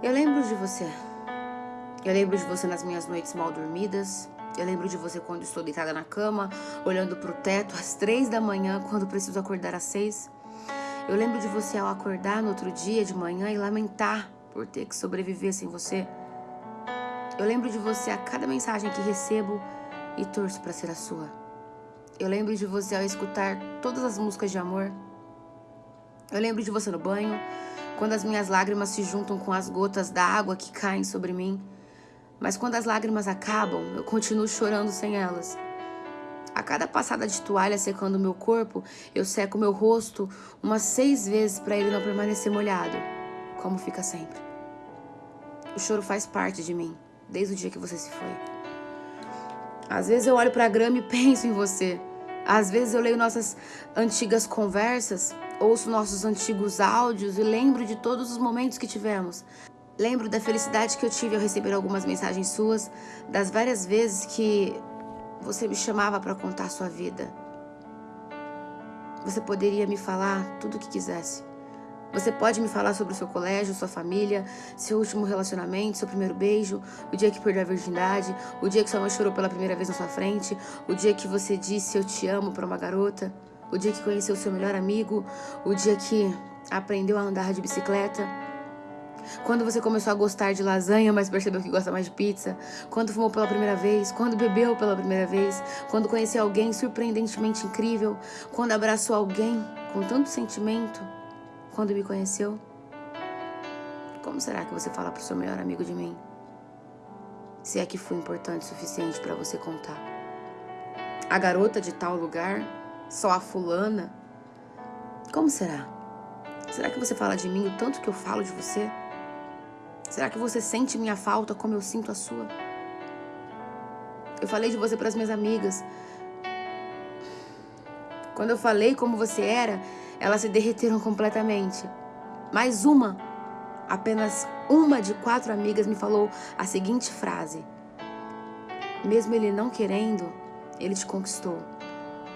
Eu lembro de você. Eu lembro de você nas minhas noites mal dormidas. Eu lembro de você quando estou deitada na cama, olhando para o teto às três da manhã, quando preciso acordar às seis. Eu lembro de você ao acordar no outro dia de manhã e lamentar por ter que sobreviver sem você. Eu lembro de você a cada mensagem que recebo e torço para ser a sua. Eu lembro de você ao escutar todas as músicas de amor. Eu lembro de você no banho, quando as minhas lágrimas se juntam com as gotas da água que caem sobre mim. Mas quando as lágrimas acabam, eu continuo chorando sem elas. A cada passada de toalha secando meu corpo, eu seco meu rosto umas seis vezes para ele não permanecer molhado, como fica sempre. O choro faz parte de mim, desde o dia que você se foi. Às vezes eu olho para a grama e penso em você. Às vezes eu leio nossas antigas conversas, ouço nossos antigos áudios e lembro de todos os momentos que tivemos. Lembro da felicidade que eu tive ao receber algumas mensagens suas, das várias vezes que você me chamava para contar sua vida. Você poderia me falar tudo o que quisesse. Você pode me falar sobre o seu colégio, sua família, seu último relacionamento, seu primeiro beijo, o dia que perdeu a virgindade, o dia que sua mãe chorou pela primeira vez na sua frente, o dia que você disse eu te amo para uma garota, o dia que conheceu seu melhor amigo, o dia que aprendeu a andar de bicicleta. Quando você começou a gostar de lasanha, mas percebeu que gosta mais de pizza? Quando fumou pela primeira vez? Quando bebeu pela primeira vez? Quando conheceu alguém surpreendentemente incrível? Quando abraçou alguém com tanto sentimento? Quando me conheceu? Como será que você fala pro seu melhor amigo de mim? Se é que fui importante o suficiente para você contar. A garota de tal lugar? Só a fulana? Como será? Será que você fala de mim o tanto que eu falo de você? Será que você sente minha falta como eu sinto a sua? Eu falei de você para as minhas amigas. Quando eu falei como você era, elas se derreteram completamente. Mais uma, apenas uma de quatro amigas me falou a seguinte frase: Mesmo ele não querendo, ele te conquistou.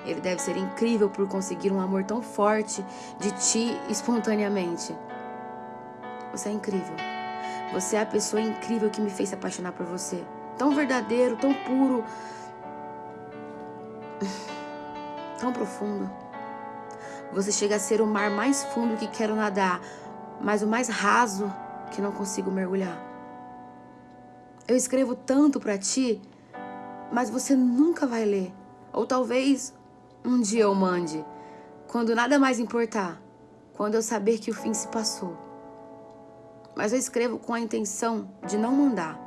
Ele deve ser incrível por conseguir um amor tão forte de ti espontaneamente. Você é incrível. Você é a pessoa incrível que me fez se apaixonar por você. Tão verdadeiro, tão puro. Tão profundo. Você chega a ser o mar mais fundo que quero nadar, mas o mais raso que não consigo mergulhar. Eu escrevo tanto para ti, mas você nunca vai ler. Ou talvez um dia eu mande, quando nada mais importar, quando eu saber que o fim se passou mas eu escrevo com a intenção de não mandar.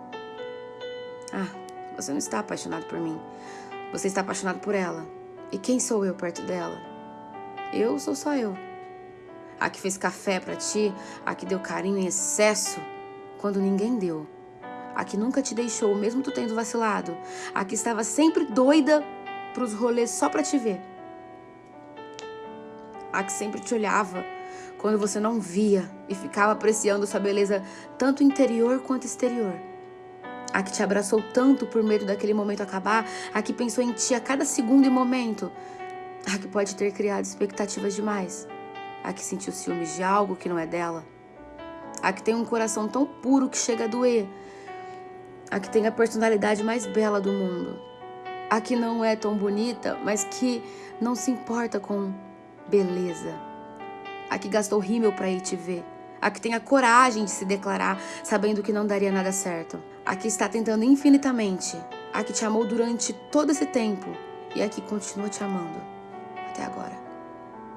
Ah, você não está apaixonado por mim. Você está apaixonado por ela. E quem sou eu perto dela? Eu sou só eu. A que fez café para ti, a que deu carinho em excesso quando ninguém deu. A que nunca te deixou, mesmo tu tendo vacilado. A que estava sempre doida pros rolês só para te ver. A que sempre te olhava quando você não via e ficava apreciando sua beleza tanto interior quanto exterior. A que te abraçou tanto por medo daquele momento acabar, a que pensou em ti a cada segundo e momento, a que pode ter criado expectativas demais, a que sentiu ciúmes de algo que não é dela, a que tem um coração tão puro que chega a doer, a que tem a personalidade mais bela do mundo, a que não é tão bonita, mas que não se importa com beleza. A que gastou rímel para ir te ver, a que tem a coragem de se declarar sabendo que não daria nada certo, a que está tentando infinitamente, a que te amou durante todo esse tempo. E a que continua te amando até agora.